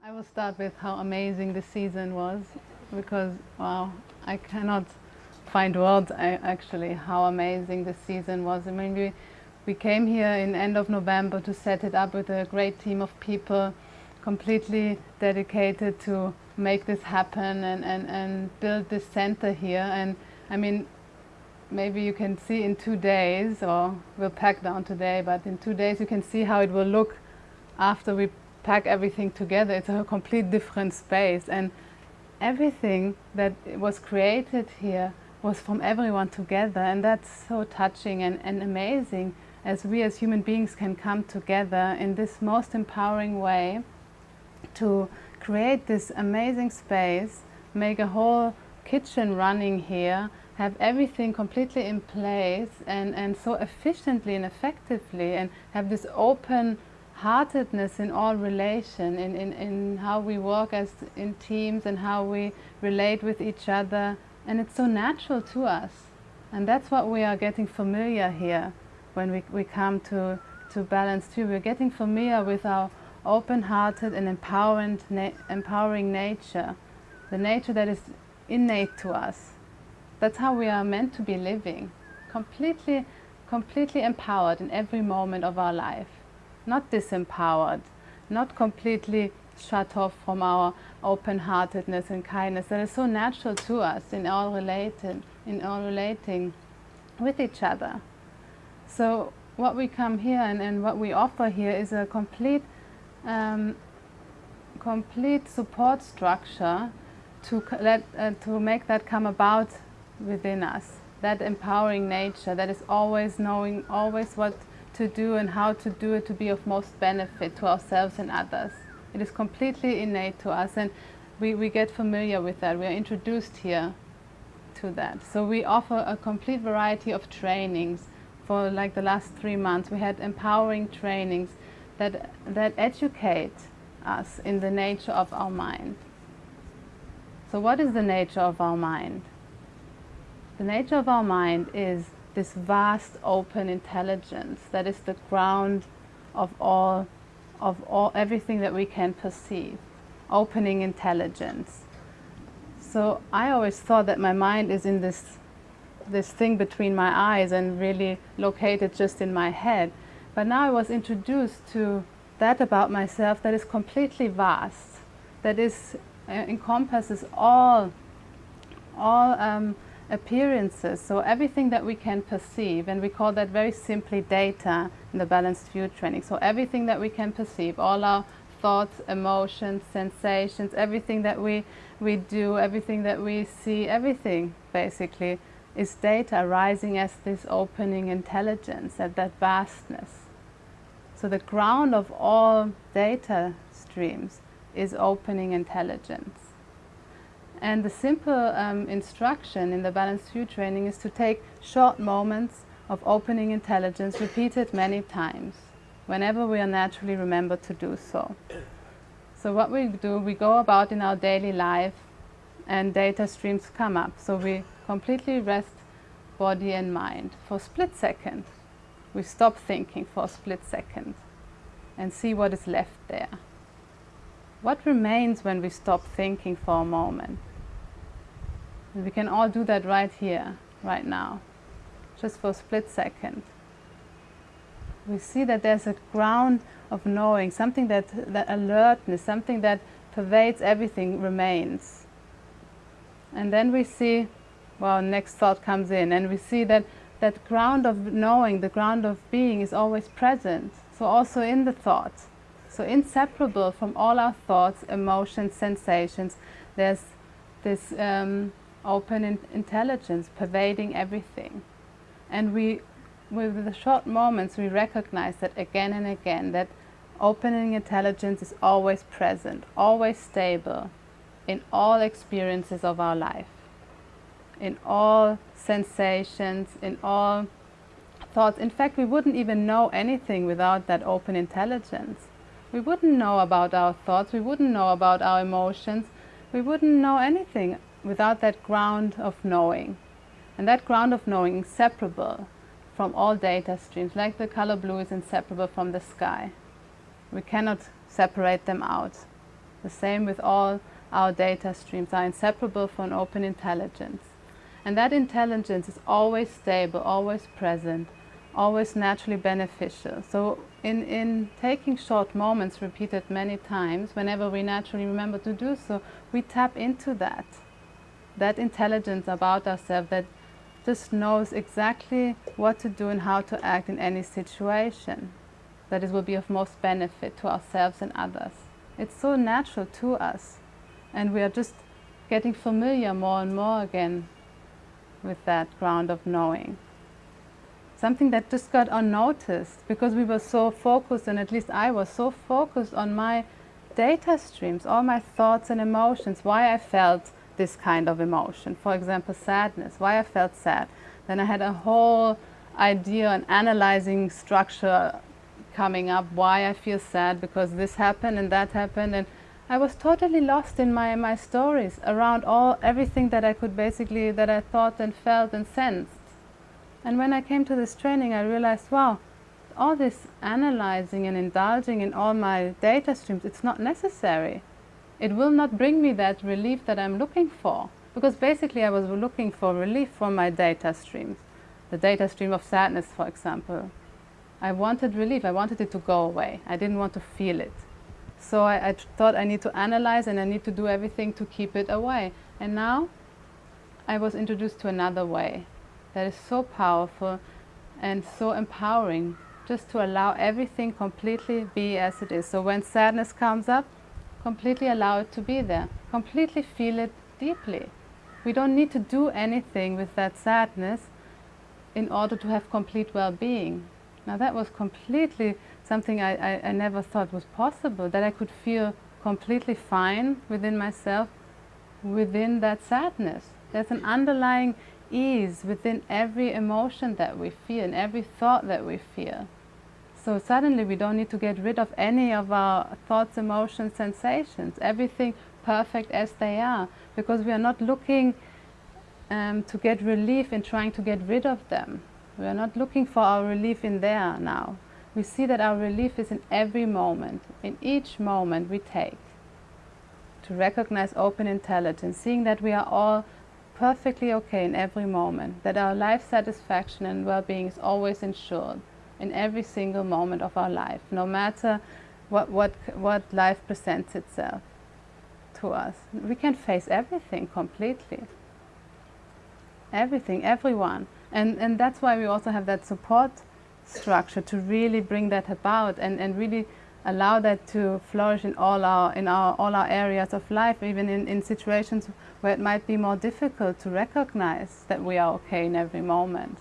I will start with how amazing the season was because, wow, I cannot find words actually how amazing the season was. I mean, we, we came here in end of November to set it up with a great team of people completely dedicated to make this happen and, and, and build this center here. And I mean, maybe you can see in two days, or we'll pack down today, but in two days you can see how it will look after we pack everything together. It's a complete different space. And everything that was created here was from everyone together. And that's so touching and, and amazing as we as human beings can come together in this most empowering way to create this amazing space, make a whole kitchen running here, have everything completely in place and, and so efficiently and effectively and have this open heartedness in all relation, in, in, in how we work as in teams and how we relate with each other. And it's so natural to us. And that's what we are getting familiar here when we, we come to, to Balanced View. We're getting familiar with our open-hearted and empowering, na empowering nature, the nature that is innate to us. That's how we are meant to be living, completely, completely empowered in every moment of our life, not disempowered, not completely shut off from our open-heartedness and kindness that is so natural to us in all related, in all relating with each other. So what we come here and, and what we offer here is a complete um, complete support structure to, let, uh, to make that come about within us. That empowering nature that is always knowing always what to do and how to do it to be of most benefit to ourselves and others. It is completely innate to us and we, we get familiar with that. We are introduced here to that. So we offer a complete variety of trainings for like the last three months. We had empowering trainings that, that educate us in the nature of our mind. So what is the nature of our mind? The nature of our mind is this vast open intelligence that is the ground of all, of all, everything that we can perceive, opening intelligence. So I always thought that my mind is in this, this thing between my eyes and really located just in my head. But now I was introduced to that about myself that is completely vast, that is uh, encompasses all, all um, appearances, so everything that we can perceive, and we call that very simply data in the balanced view training. So everything that we can perceive, all our thoughts, emotions, sensations, everything that we, we do, everything that we see, everything basically is data arising as this opening intelligence, at that vastness. So the ground of all data streams is opening intelligence. And the simple um, instruction in the balanced view training is to take short moments of opening intelligence repeated many times, whenever we are naturally remembered to do so. So what we do, we go about in our daily life and data streams come up. So we completely rest body and mind for a split second we stop thinking for a split second and see what is left there. What remains when we stop thinking for a moment? And we can all do that right here, right now, just for a split second. We see that there's a ground of knowing, something that, that alertness, something that pervades everything remains. And then we see, well, next thought comes in, and we see that that ground of knowing, the ground of being is always present. So also in the thoughts. So inseparable from all our thoughts, emotions, sensations, there's this um, open in intelligence pervading everything. And we, with the short moments, we recognize that again and again, that opening intelligence is always present, always stable in all experiences of our life in all sensations, in all thoughts. In fact, we wouldn't even know anything without that open intelligence. We wouldn't know about our thoughts, we wouldn't know about our emotions, we wouldn't know anything without that ground of knowing. And that ground of knowing inseparable from all data streams, like the color blue is inseparable from the sky. We cannot separate them out. The same with all our data streams are inseparable from open intelligence. And that intelligence is always stable, always present, always naturally beneficial. So in, in taking short moments repeated many times, whenever we naturally remember to do so, we tap into that, that intelligence about ourselves that just knows exactly what to do and how to act in any situation that it will be of most benefit to ourselves and others. It's so natural to us and we are just getting familiar more and more again with that ground of knowing. Something that just got unnoticed because we were so focused, and at least I was so focused on my data streams, all my thoughts and emotions, why I felt this kind of emotion. For example, sadness, why I felt sad. Then I had a whole idea and analyzing structure coming up, why I feel sad, because this happened and that happened. and I was totally lost in my, my stories around all everything that I could basically, that I thought and felt and sensed. And when I came to this training, I realized, wow, all this analyzing and indulging in all my data streams, it's not necessary. It will not bring me that relief that I'm looking for. Because basically I was looking for relief from my data streams. The data stream of sadness, for example. I wanted relief, I wanted it to go away. I didn't want to feel it. So I, I thought I need to analyze and I need to do everything to keep it away. And now I was introduced to another way that is so powerful and so empowering just to allow everything completely be as it is. So when sadness comes up, completely allow it to be there. Completely feel it deeply. We don't need to do anything with that sadness in order to have complete well-being. Now that was completely something I, I, I, never thought was possible, that I could feel completely fine within myself, within that sadness. There's an underlying ease within every emotion that we feel and every thought that we feel. So suddenly we don't need to get rid of any of our thoughts, emotions, sensations, everything perfect as they are, because we are not looking um, to get relief in trying to get rid of them. We are not looking for our relief in there now. We see that our relief is in every moment, in each moment we take. To recognize open intelligence, seeing that we are all perfectly okay in every moment, that our life satisfaction and well-being is always ensured in every single moment of our life, no matter what, what, what life presents itself to us. We can face everything completely. Everything, everyone. And, and that's why we also have that support structure to really bring that about and, and really allow that to flourish in all our, in our, all our areas of life, even in, in situations where it might be more difficult to recognize that we are okay in every moment.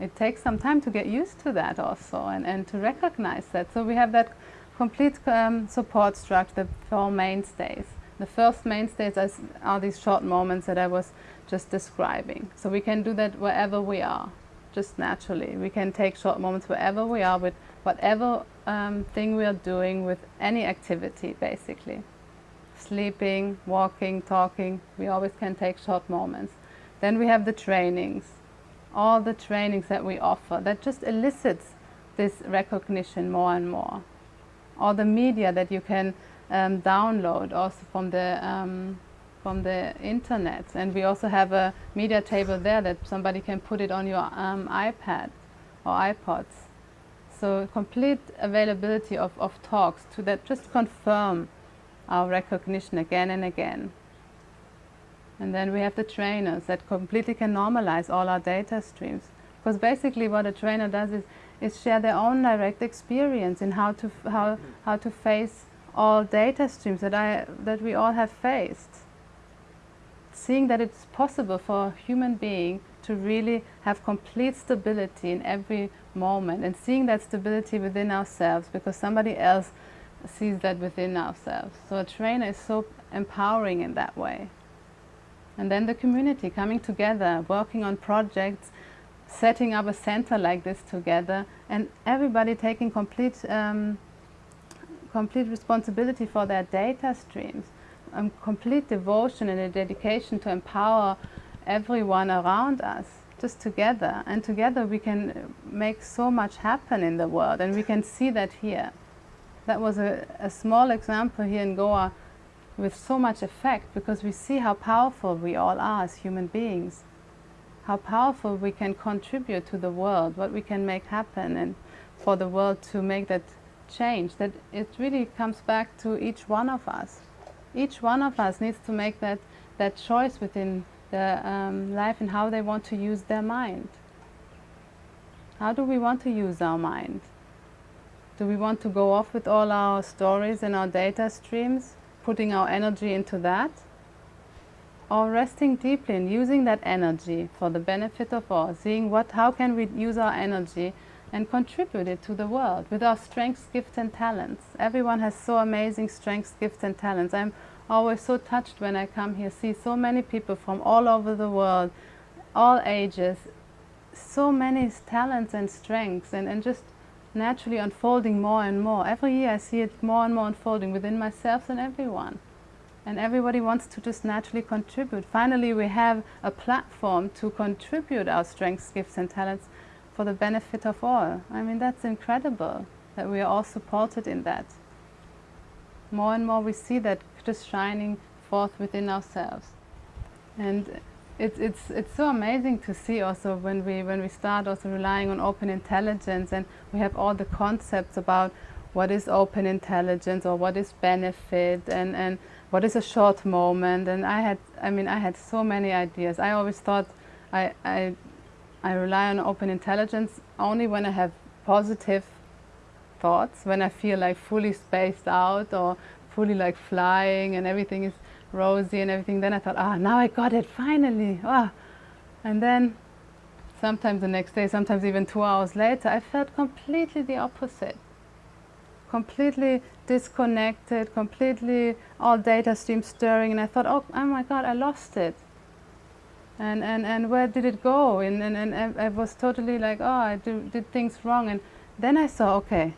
It takes some time to get used to that also and, and to recognize that. So we have that complete um, support structure, the four mainstays. The first mainstays are these short moments that I was just describing. So we can do that wherever we are, just naturally. We can take short moments wherever we are with whatever um, thing we are doing with any activity basically. Sleeping, walking, talking, we always can take short moments. Then we have the trainings, all the trainings that we offer that just elicits this recognition more and more. All the media that you can um, download also from the um, from the internet and we also have a media table there that somebody can put it on your um, iPad or iPods. So complete availability of, of talks to that just confirm our recognition again and again. And then we have the trainers that completely can normalize all our data streams. Because basically what a trainer does is, is share their own direct experience in how to, how, how to face all data streams that, I, that we all have faced. Seeing that it's possible for a human being to really have complete stability in every moment and seeing that stability within ourselves because somebody else sees that within ourselves. So a trainer is so empowering in that way. And then the community coming together, working on projects, setting up a center like this together and everybody taking complete um, complete responsibility for their data streams, um, complete devotion and a dedication to empower everyone around us, just together. And together we can make so much happen in the world and we can see that here. that was a, a small example here in Goa with so much effect because we see how powerful we all are as human beings, how powerful we can contribute to the world, what we can make happen and for the world to make that change, that it really comes back to each one of us. Each one of us needs to make that, that choice within their um, life and how they want to use their mind. How do we want to use our mind? Do we want to go off with all our stories and our data streams, putting our energy into that? Or resting deeply and using that energy for the benefit of all, seeing what, how can we use our energy and contribute it to the world with our strengths, gifts and talents. Everyone has so amazing strengths, gifts and talents. I'm always so touched when I come here, see so many people from all over the world, all ages, so many talents and strengths and, and just naturally unfolding more and more. Every year I see it more and more unfolding within myself and everyone. And everybody wants to just naturally contribute. Finally, we have a platform to contribute our strengths, gifts and talents for the benefit of all. I mean, that's incredible that we are all supported in that. More and more we see that just shining forth within ourselves. And it's, it's, it's so amazing to see also when we, when we start also relying on open intelligence and we have all the concepts about what is open intelligence or what is benefit and, and what is a short moment. And I had I mean I had so many ideas. I always thought I, I, I rely on open intelligence only when I have positive thoughts when I feel like fully spaced out or fully like flying and everything is rosy and everything. Then I thought, ah, now I got it, finally. Ah. And then sometimes the next day, sometimes even two hours later, I felt completely the opposite. Completely disconnected, completely all data streams stirring. And I thought, oh, oh my God, I lost it. And, and, and where did it go? And, and, and I was totally like, oh, I do, did things wrong. And then I saw, okay,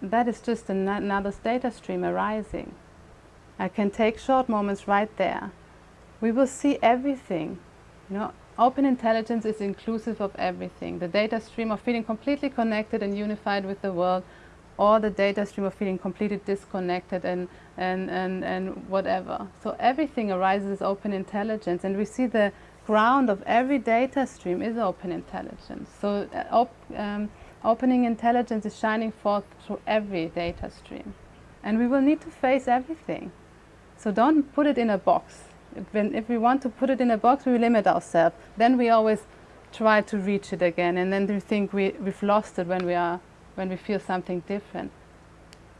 that is just another data stream arising. I can take short moments right there. We will see everything. You know, open intelligence is inclusive of everything. The data stream of feeling completely connected and unified with the world or the data stream of feeling completely disconnected and, and, and, and whatever. So everything arises as open intelligence and we see the ground of every data stream is open intelligence. So uh, op um, opening intelligence is shining forth through every data stream. And we will need to face everything. So don't put it in a box. When, if we want to put it in a box, we limit ourselves. Then we always try to reach it again, and then we think we, we've lost it when we, are, when we feel something different.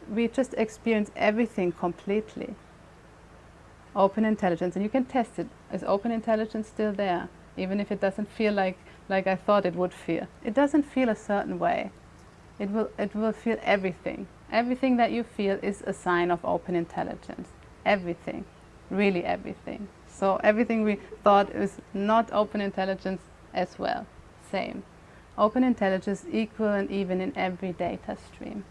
We just experience everything completely. Open intelligence, and you can test it. Is open intelligence still there? Even if it doesn't feel like, like I thought it would feel. It doesn't feel a certain way. It will, it will feel everything. Everything that you feel is a sign of open intelligence everything, really everything. So everything we thought is not open intelligence as well, same. Open intelligence equal and even in every data stream.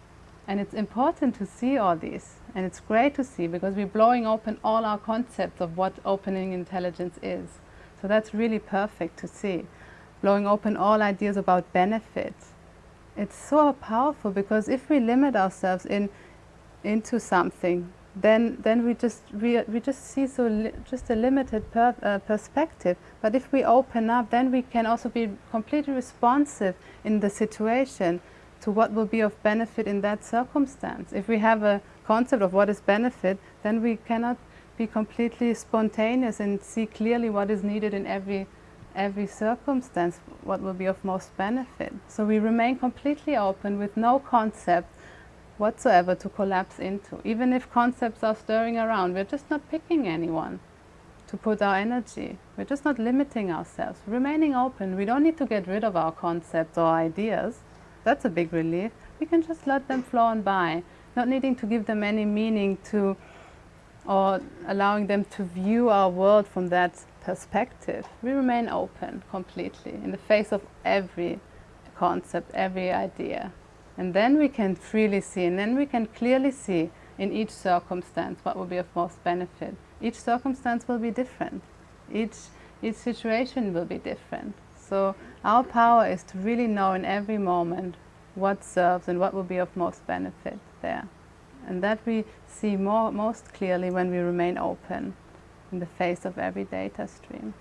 And it's important to see all these. And it's great to see because we're blowing open all our concepts of what opening intelligence is. So that's really perfect to see. Blowing open all ideas about benefits. It's so powerful because if we limit ourselves in, into something, then then we just we, we just see so just a limited per, uh, perspective. But if we open up then we can also be completely responsive in the situation to what will be of benefit in that circumstance. If we have a concept of what is benefit then we cannot be completely spontaneous and see clearly what is needed in every every circumstance what will be of most benefit. So we remain completely open with no concept whatsoever to collapse into. Even if concepts are stirring around, we're just not picking anyone to put our energy. We're just not limiting ourselves, remaining open. We don't need to get rid of our concepts or ideas. That's a big relief. We can just let them flow on by, not needing to give them any meaning to or allowing them to view our world from that perspective. We remain open completely in the face of every concept, every idea. And then we can freely see, and then we can clearly see in each circumstance what will be of most benefit. Each circumstance will be different. Each, each situation will be different. So our power is to really know in every moment what serves and what will be of most benefit there. And that we see more, most clearly when we remain open in the face of every data stream.